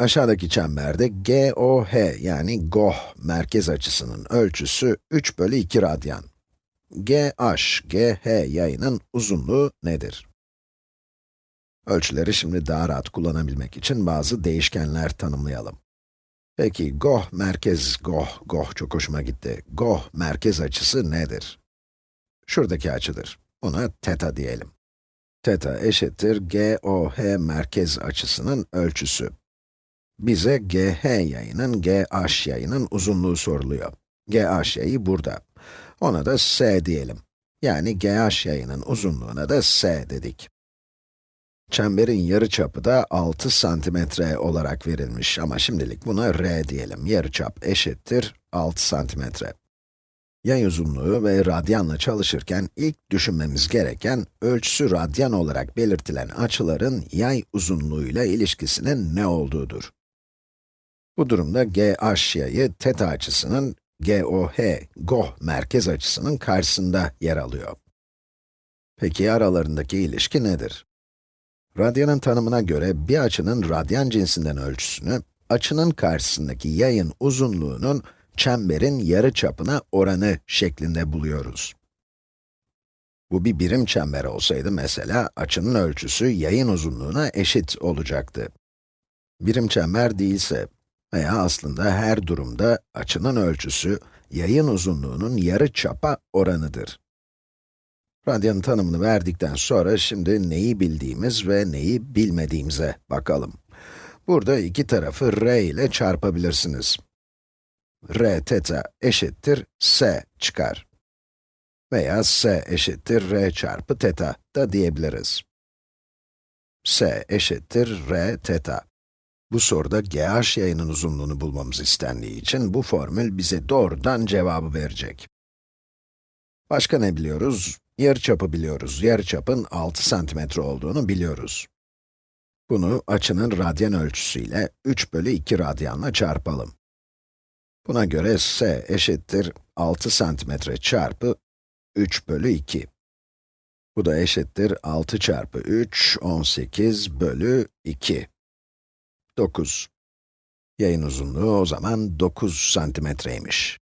Aşağıdaki çemberde GOH yani GOH merkez açısının ölçüsü 3 bölü 2 radyan. GH, GH yayının uzunluğu nedir? Ölçüleri şimdi daha rahat kullanabilmek için bazı değişkenler tanımlayalım. Peki GOH merkez, GOH, GOH çok hoşuma gitti. GOH merkez açısı nedir? Şuradaki açıdır. Buna teta diyelim. Teta eşittir GOH merkez açısının ölçüsü. Bize GH yayının, GH yayının uzunluğu soruluyor. GH yayı burada. Ona da S diyelim. Yani GH yayının uzunluğuna da S dedik. Çemberin yarıçapı da 6 santimetre olarak verilmiş ama şimdilik buna r diyelim. Yarıçap eşittir 6 santimetre. Yay uzunluğu ve radyanla çalışırken ilk düşünmemiz gereken ölçüsü radyan olarak belirtilen açıların yay uzunluğuyla ilişkisinin ne olduğudur. Bu durumda GH yayı teta açısının GOH, GOH merkez açısının karşısında yer alıyor. Peki aralarındaki ilişki nedir? Radyanın tanımına göre bir açının radyan cinsinden ölçüsünü, açının karşısındaki yayın uzunluğunun çemberin yarı çapına oranı şeklinde buluyoruz. Bu bir birim çember olsaydı mesela, açının ölçüsü yayın uzunluğuna eşit olacaktı. Birim çember değilse veya aslında her durumda açının ölçüsü yayın uzunluğunun yarı çapa oranıdır. Radyanın tanımını verdikten sonra şimdi neyi bildiğimiz ve neyi bilmediğimize bakalım. Burada iki tarafı r ile çarpabilirsiniz. r teta eşittir s çıkar. Veya s eşittir r çarpı teta da diyebiliriz. s eşittir r teta. Bu soruda GH yayının uzunluğunu bulmamız istendiği için bu formül bize doğrudan cevabı verecek. Başka ne biliyoruz? Yarıçapı biliyoruz. Yarıçapın 6 santimetre olduğunu biliyoruz. Bunu açının radyan ölçüsüyle 3 bölü 2 radyanla çarpalım. Buna göre s eşittir 6 santimetre çarpı 3 bölü 2. Bu da eşittir 6 çarpı 3, 18 bölü 2. 9. Yayın uzunluğu o zaman 9 santimetreymiş.